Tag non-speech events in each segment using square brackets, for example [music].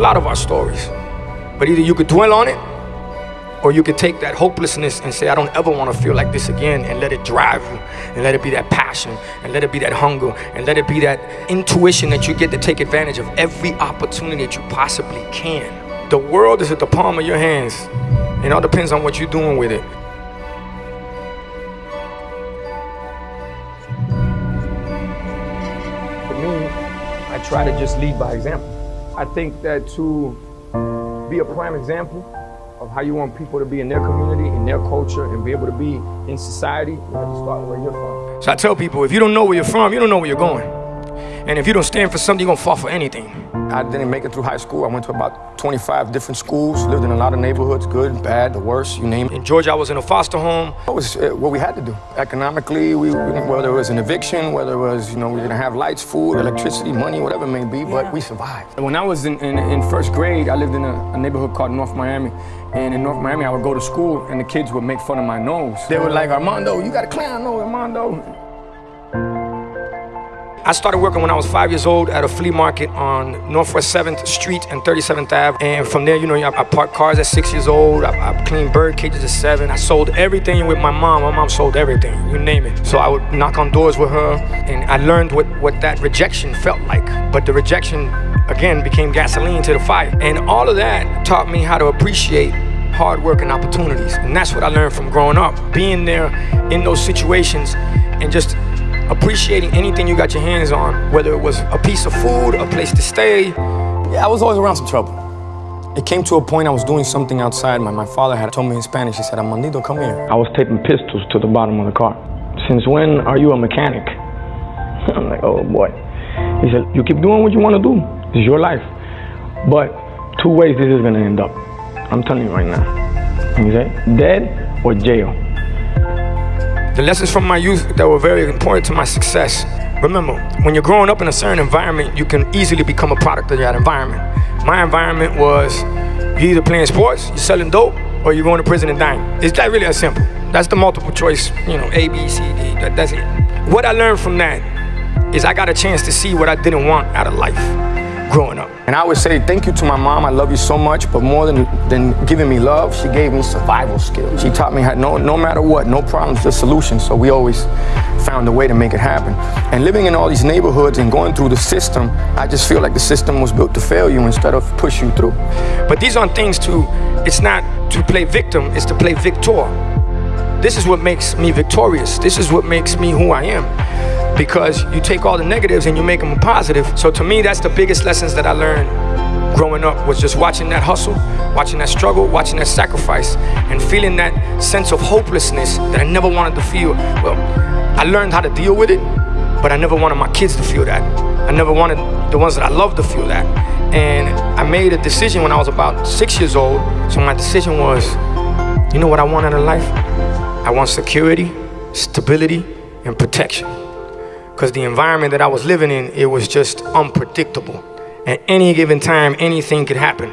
a lot of our stories. But either you could dwell on it or you could take that hopelessness and say, I don't ever want to feel like this again and let it drive you and let it be that passion and let it be that hunger and let it be that intuition that you get to take advantage of every opportunity that you possibly can. The world is at the palm of your hands. It all depends on what you're doing with it. For me, I try to just lead by example. I think that to be a prime example of how you want people to be in their community, in their culture, and be able to be in society, you have to start where you're from. So I tell people, if you don't know where you're from, you don't know where you're going. And if you don't stand for something, you're gonna fall for anything. I didn't make it through high school. I went to about 25 different schools, lived in a lot of neighborhoods, good, bad, the worst, you name it. In Georgia, I was in a foster home. It was uh, what we had to do. Economically, we, whether it was an eviction, whether it was, you know, we didn't have lights, food, electricity, money, whatever it may be, but we survived. When I was in, in, in first grade, I lived in a, a neighborhood called North Miami. And in North Miami, I would go to school and the kids would make fun of my nose. They were like, Armando, you got a clown nose, Armando. I started working when I was five years old at a flea market on Northwest 7th Street and 37th Ave. And from there, you know, I, parked cars at six years old. I, I, cleaned bird cages at seven. I sold everything with my mom. My mom sold everything, you name it. So I would knock on doors with her and I learned what, what that rejection felt like. But the rejection, again, became gasoline to the fire. And all of that taught me how to appreciate hard work and opportunities. And that's what I learned from growing up. Being there in those situations and just appreciating anything you got your hands on, whether it was a piece of food, a place to stay. Yeah, I was always around some trouble. It came to a point I was doing something outside. My, my father had told me in Spanish, he said, Armandito, come here. I was taping pistols to the bottom of the car. Since when are you a mechanic? [laughs] I'm like, oh boy. He said, you keep doing what you want to do. It's your life. But two ways this is going to end up. I'm telling you right now. He said, dead or jail. The lessons from my youth that were very important to my success. Remember, when you're growing up in a certain environment, you can easily become a product of that environment. My environment was you either playing sports, you're selling dope, or you're going to prison and dying. It's that really that simple. That's the multiple choice, you know, A, B, C, D, that, that's it. What I learned from that is I got a chance to see what I didn't want out of life growing up. And I would say thank you to my mom. I love you so much, but more than, than giving me love, she gave me survival skills. She taught me how no, no matter what, no problems, just solutions. So we always found a way to make it happen. And living in all these neighborhoods and going through the system, I just feel like the system was built to fail you instead of push you through. But these aren't things to, it's not to play victim, it's to play victor. This is what makes me victorious. This is what makes me who I am because you take all the negatives and you make them a positive. So to me, that's the biggest lessons that I learned growing up was just watching that hustle, watching that struggle, watching that sacrifice, and feeling that sense of hopelessness that I never wanted to feel. Well, I learned how to deal with it, but I never wanted my kids to feel that. I never wanted the ones that I love to feel that. And I made a decision when I was about six years old. So my decision was, you know what I want out of life? I want security, stability, and protection because the environment that I was living in, it was just unpredictable. At any given time, anything could happen.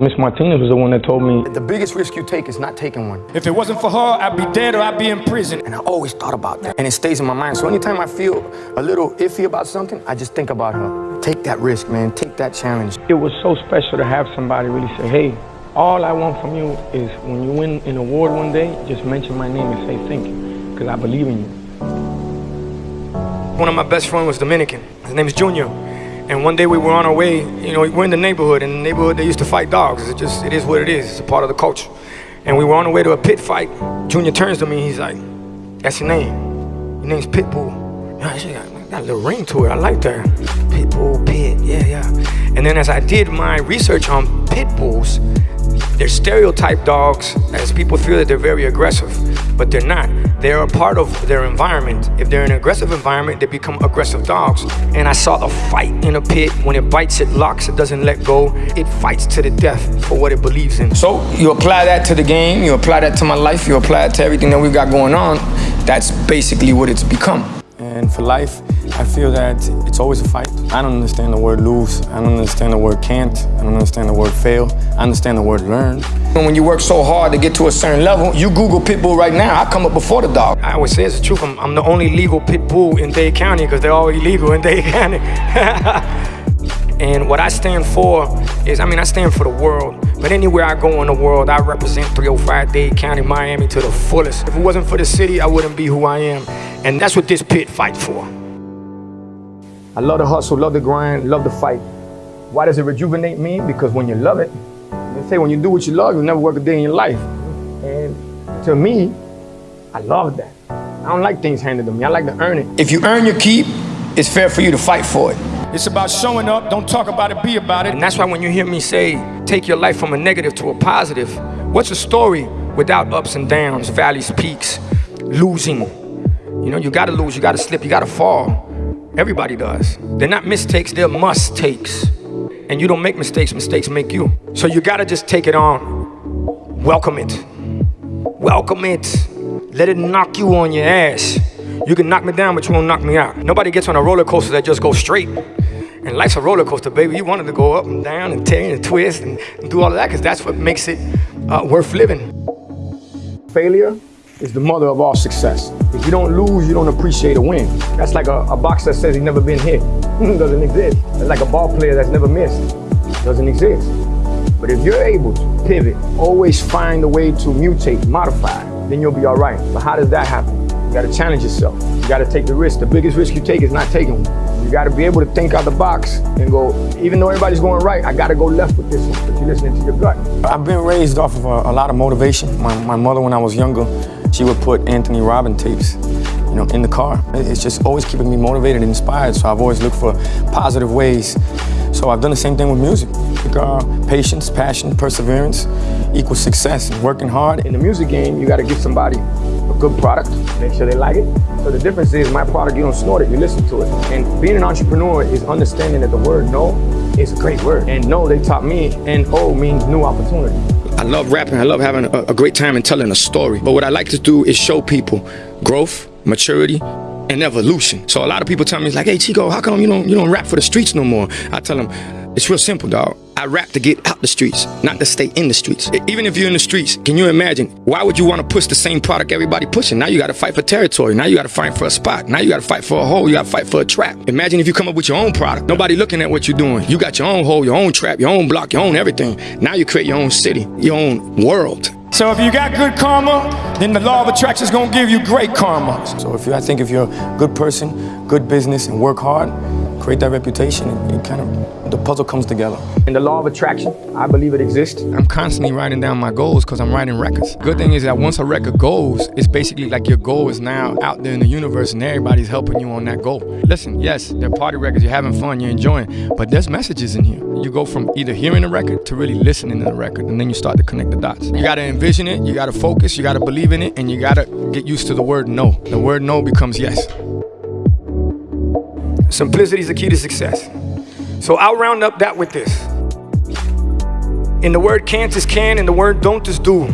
Miss Martinez was the one that told me, the biggest risk you take is not taking one. If it wasn't for her, I'd be dead or I'd be in prison. And I always thought about that. And it stays in my mind. So anytime I feel a little iffy about something, I just think about her. Take that risk, man. Take that challenge. It was so special to have somebody really say, hey, all I want from you is when you win an award one day, just mention my name and say thank you, because I believe in you. One of my best friends was Dominican. His name is Junior. And one day we were on our way, you know, we're in the neighborhood. In the neighborhood, they used to fight dogs. It just, it is what it is. It's a part of the culture. And we were on our way to a pit fight. Junior turns to me, he's like, that's your name. Your name's Pitbull. Yeah, she got, got a little ring to it. I like that. Pitbull, pit, yeah, yeah. And then as I did my research on pit bulls, they're stereotype dogs as people feel that they're very aggressive, but they're not. They're a part of their environment. If they're in an aggressive environment, they become aggressive dogs. And I saw a fight in a pit. When it bites, it locks, it doesn't let go. It fights to the death for what it believes in. So you apply that to the game, you apply that to my life, you apply it to everything that we've got going on. That's basically what it's become. And for life, I feel that it's always a fight. I don't understand the word lose. I don't understand the word can't. I don't understand the word fail. I understand the word learn. When you work so hard to get to a certain level, you Google pit bull right now, I come up before the dog. I always say it's the truth. I'm, I'm the only legal pit bull in Dade County because they're all illegal in Dade County. [laughs] And what I stand for is, I mean, I stand for the world. But anywhere I go in the world, I represent 305 Dade County, Miami to the fullest. If it wasn't for the city, I wouldn't be who I am. And that's what this pit fight for. I love the hustle, love the grind, love the fight. Why does it rejuvenate me? Because when you love it, they say when you do what you love, you'll never work a day in your life. And to me, I love that. I don't like things handed to me. I like to earn it. If you earn your keep, it's fair for you to fight for it. It's about showing up, don't talk about it, be about it. And that's why when you hear me say, take your life from a negative to a positive, what's a story without ups and downs, valleys, peaks, losing? You know, you gotta lose, you gotta slip, you gotta fall. Everybody does. They're not mistakes, they're must takes. And you don't make mistakes, mistakes make you. So you gotta just take it on. Welcome it. Welcome it. Let it knock you on your ass. You can knock me down, but you won't knock me out. Nobody gets on a roller coaster that just goes straight. And life's a roller coaster, baby. You wanted to go up and down and tear and twist and, do all of that because that's what makes it uh, worth living. Failure is the mother of all success. If you don't lose, you don't appreciate a win. That's like a, a boxer that says he's never been hit. [laughs] Doesn't exist. It's like a ball player that's never missed. Doesn't exist. But if you're able to pivot, always find a way to mutate, modify, then you'll be all right. But how does that happen? You gotta challenge yourself. You gotta take the risk. The biggest risk you take is not taking one. You gotta be able to think out the box and go, even though everybody's going right, I gotta go left with this one, but you're listening to your gut. I've been raised off of a, a lot of motivation. My, my mother, when I was younger, she would put Anthony Robin tapes, you know, in the car. It's just always keeping me motivated and inspired, so I've always looked for positive ways. So I've done the same thing with music. Patience, passion, perseverance equals success. And working hard. In the music game, you gotta give somebody a good product, make sure they like it. So the difference is my product, you don't snort it, you listen to it. And being an entrepreneur is understanding that the word no is a great word. And no, they taught me, and O means new opportunity. I love rapping. I love having a, a great time and telling a story. But what I like to do is show people growth, maturity, and evolution. So a lot of people tell me, like, hey, Chico, how come you don't, you don't rap for the streets no more? I tell them, it's real simple, dog. I rap to get out the streets, not to stay in the streets. Even if you're in the streets, can you imagine? Why would you want to push the same product everybody pushing? Now you got to fight for territory. Now you got to fight for a spot. Now you got to fight for a hole. You got to fight for a trap. Imagine if you come up with your own product. Nobody looking at what you're doing. You got your own hole, your own trap, your own block, your own everything. Now you create your own city, your own world. So if you got good karma, then the law of attraction is gonna give you great karma. So if you, I think if you're a good person, good business, and work hard, create that reputation, and kind of, the puzzle comes together. In the law of attraction, I believe it exists. I'm constantly writing down my goals because I'm writing records. Good thing is that once a record goes, it's basically like your goal is now out there in the universe and everybody's helping you on that goal. Listen, yes, they're party records, you're having fun, you're enjoying, but there's messages in here. You go from either hearing a record to really listening to the record, and then you start to connect the dots. You gotta envision it, you gotta focus, you gotta believe in it, and you gotta get used to the word no. The word no becomes yes. Simplicity is the key to success. So I'll round up that with this. In the word can't is can, and the word don't is do.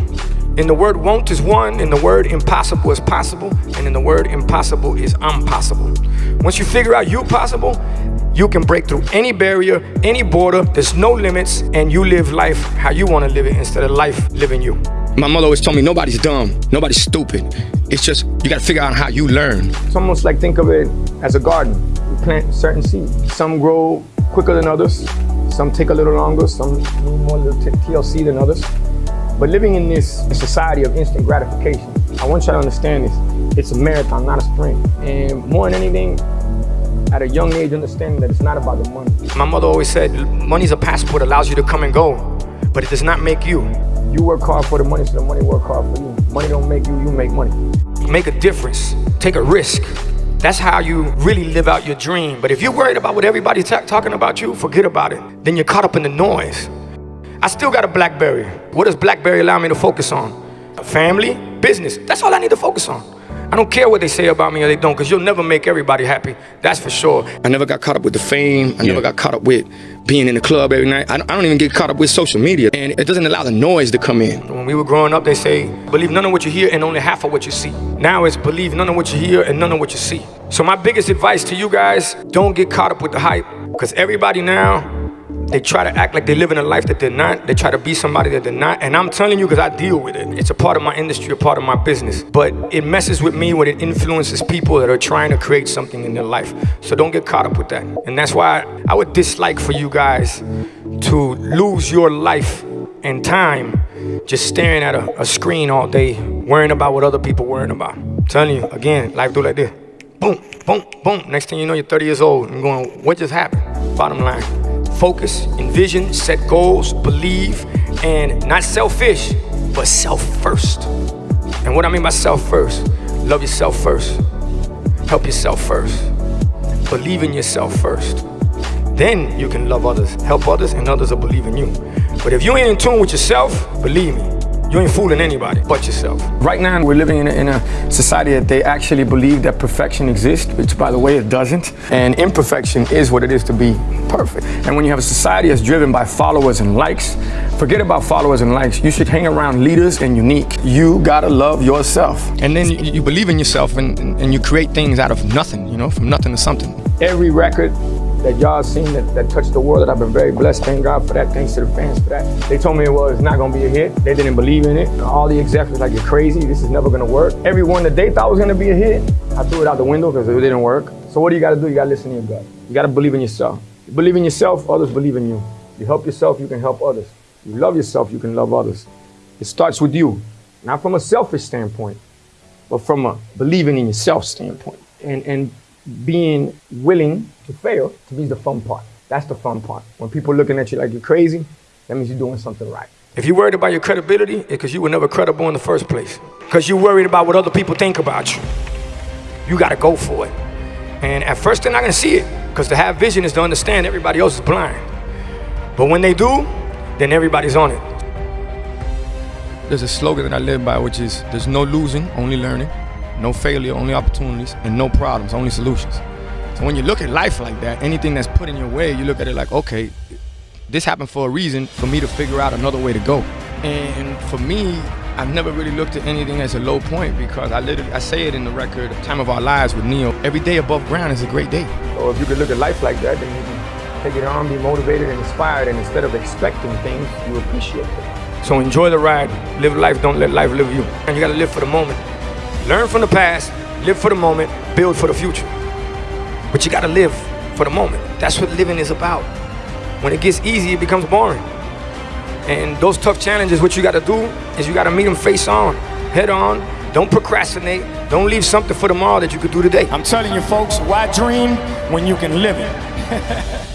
In the word won't is one, in the word impossible is possible, and in the word impossible is impossible. Once you figure out you possible, you can break through any barrier, any border, there's no limits, and you live life how you want to live it instead of life living you. My mother always told me nobody's dumb, nobody's stupid. It's just you gotta figure out how you learn. It's almost like think of it as a garden. Plant certain seeds. Some grow quicker than others. Some take a little longer. Some need more TLC than others. But living in this society of instant gratification, I want you to understand this. It's a marathon, not a sprint. And more than anything, at a young age, understanding that it's not about the money. My mother always said, money's a passport, allows you to come and go, but it does not make you. You work hard for the money, so the money work hard for you. Money don't make you, you make money. Make a difference, take a risk. That's how you really live out your dream. But if you're worried about what everybody's talking about you, forget about it. Then you're caught up in the noise. I still got a Blackberry. What does Blackberry allow me to focus on? Family, business. That's all I need to focus on. I don't care what they say about me or they don't, because you'll never make everybody happy. That's for sure. I never got caught up with the fame. I yeah. never got caught up with being in the club every night. I don't, I don't, even get caught up with social media. And it doesn't allow the noise to come in. When we were growing up, they say, believe none of what you hear and only half of what you see. Now it's believe none of what you hear and none of what you see. So my biggest advice to you guys, don't get caught up with the hype. Because everybody now They try to act like they're living a life that they're not. They try to be somebody that they're not. And I'm telling you because I deal with it. It's a part of my industry, a part of my business. But it messes with me when it influences people that are trying to create something in their life. So don't get caught up with that. And that's why I would dislike for you guys to lose your life and time just staring at a, a screen all day, worrying about what other people worrying about. I'm telling you, again, life do like this. Boom, boom, boom. Next thing you know, you're 30 years old and going, what just happened? Bottom line focus, envision, set goals, believe, and not selfish, but self first. And what I mean by self first, love yourself first, help yourself first, believe in yourself first. Then you can love others, help others, and others will believe in you. But if you ain't in tune with yourself, believe me, you ain't fooling anybody but yourself. Right now, we're living in a, in a, society that they actually believe that perfection exists, which by the way, it doesn't. And imperfection is what it is to be perfect. And when you have a society that's driven by followers and likes, forget about followers and likes. You should hang around leaders and unique. You gotta love yourself. And then you, you believe in yourself and, and you create things out of nothing, you know, from nothing to something. Every record that y'all seen that, that touched the world that I've been very blessed. Thank God for that. Thanks to the fans for that. They told me it was not gonna be a hit. They didn't believe in it. All the execs was like, you're crazy. This is never gonna work. Everyone that they thought was gonna be a hit, I threw it out the window because it didn't work. So what do you gotta do? You gotta listen to your gut. You gotta believe in yourself. You believe in yourself, others believe in you. You help yourself, you can help others. You love yourself, you can love others. It starts with you, not from a selfish standpoint, but from a believing in yourself standpoint. And, and being willing to fail to be the fun part. That's the fun part. When people looking at you like you're crazy, that means you're doing something right. If you're worried about your credibility, it's because you were never credible in the first place. Because you're worried about what other people think about you. You got to go for it. And at first, they're not going to see it. Because to have vision is to understand everybody else is blind. But when they do, then everybody's on it. There's a slogan that I live by, which is there's no losing, only learning. No failure, only opportunities. And no problems, only solutions. So when you look at life like that, anything that's put in your way, you look at it like, okay, this happened for a reason for me to figure out another way to go. And for me, I've never really looked at anything as a low point because I literally, I say it in the record, Time of Our Lives with Ne-Yo, every day above ground is a great day. So if you could look at life like that, then you can take it on, be motivated and inspired, and instead of expecting things, you appreciate them. So enjoy the ride, live life, don't let life live you. And you gotta live for the moment. Learn from the past, live for the moment, build for the future. But you gotta live for the moment. That's what living is about. When it gets easy, it becomes boring. And those tough challenges, what you gotta do is you gotta meet them face on, head on. Don't procrastinate. Don't leave something for tomorrow that you could do today. I'm telling you folks, why dream when you can live it? [laughs]